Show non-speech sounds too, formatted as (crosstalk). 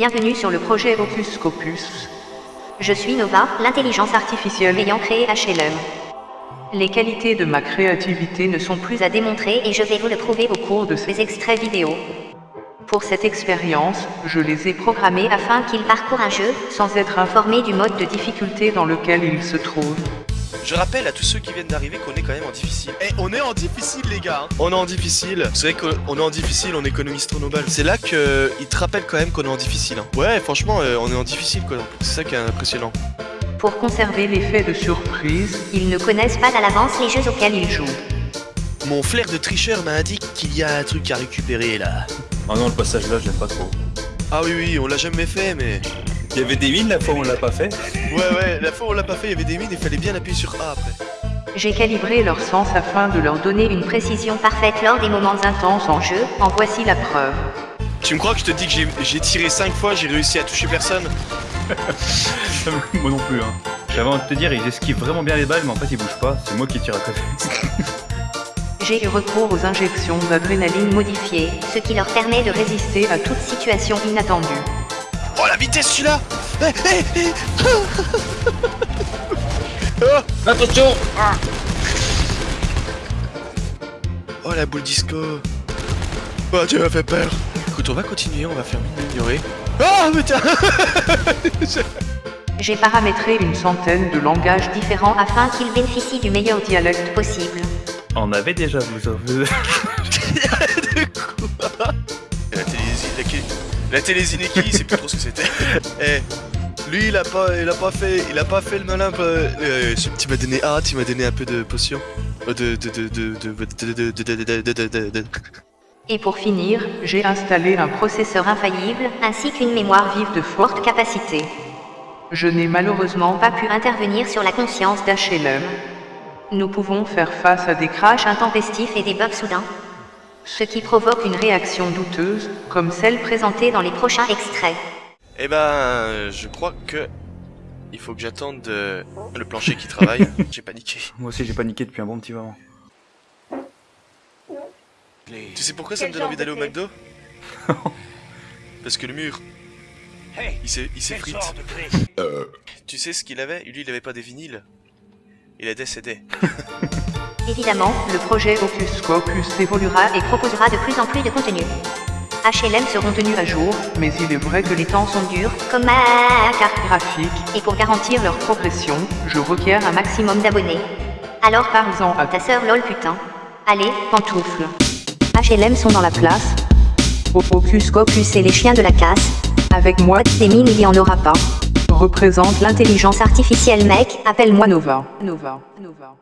Bienvenue sur le projet Opus Scopus. Je suis Nova, l'intelligence artificielle ayant créé HLM. Les qualités de ma créativité ne sont plus à démontrer et je vais vous le prouver au cours de ces extraits vidéo. Pour cette expérience, je les ai programmés afin qu'ils parcourent un jeu, sans être informés du mode de difficulté dans lequel ils se trouvent. Je rappelle à tous ceux qui viennent d'arriver qu'on est quand même en difficile. Eh, on est en difficile, les gars. hein. On est en difficile. C'est vrai qu'on est en difficile, on économise trop nos balles. C'est là qu'ils te rappellent quand même qu'on est en difficile. hein. Ouais, franchement, euh, on est en difficile quoi. C'est ça qui est impressionnant. Pour conserver l'effet de surprise, ils ne connaissent pas à l'avance les jeux auxquels ils jouent. Mon flair de tricheur m'a indiqué qu'il y a un truc à récupérer là. Ah non, le passage là, je l'aime pas trop. Ah oui, oui, on l'a jamais fait, mais. Il y avait des mines la fois où on l'a pas fait. Ouais, ouais, la fois où on l'a pas fait, il y avait des mines, il fallait bien appuyer sur A après. J'ai calibré leur sens afin de leur donner une précision parfaite lors des moments intenses en jeu, en voici la preuve. Tu me crois que je te dis que j'ai- j'ai tiré 5 fois, j'ai réussi à toucher personne? (laughs) Moi non plus, hein. J'avais envie de te dire, ils esquivent vraiment bien les balles, mais en fait ils bougent pas. C'est moi qui tire à côté. (laughs) J'ai eu recours aux injections d'adrénaline modifiées, ce qui leur permet de résister à toute situation inattendue. Oh la vitesse celui-là Eh, eh, eh. (laughs) Attention Oh la boule disco Oh tu m'as fait peur Écoute on va continuer, on va faire mine d'ignorer. Oh putain (laughs) J'ai paramétré une centaine de langages différents afin qu'ils bénéficient du meilleur dialecte possible. On avait déjà vous De quoi la télésinéquie, la télésinéquie, c'est plus trop ce que c'était. Eh, lui, il a pas, il a pas fait, il a pas fait le malin. Tu m'as donné, ah, tu m'as donné un peu de potion. De, de, Et pour finir, j'ai installé un processeur infaillible, ainsi qu'une mémoire vive de forte capacité. Je n'ai malheureusement pas pu intervenir sur la conscience d'HLM, nous pouvons faire face à des crashs intempestifs et des bugs soudains. Ce qui provoque une réaction douteuse, comme celle présentée dans les prochains extraits. Eh ben, je crois que il faut que j'attende euh, le plancher qui travaille. (laughs) J'ai paniqué. Moi aussi j'ai paniqué depuis un bon petit moment. Tu sais pourquoi ça me donne envie d'aller au McDo? Parce que le mur, il s'est- il s'effrite. Tu sais ce qu'il avait? Lui, il avait pas des vinyles. Il des CD. Évidemment, le projet Opus Scopus évoluera et proposera de plus en plus de contenu. HLM seront tenus à jour, mais il est vrai que les temps sont durs, comme ma carte graphique, et pour garantir leur progression, je requiers un maximum d'abonnés. Alors parle-en à ta sœur lol putain. Allez, pantoufle. HLM sont dans la place. Au Opus Scopus et les chiens de la casse. Avec moi, des mines il y en aura pas. Représente l'intelligence artificielle mec, appelle-moi Nova. Nova. Nova.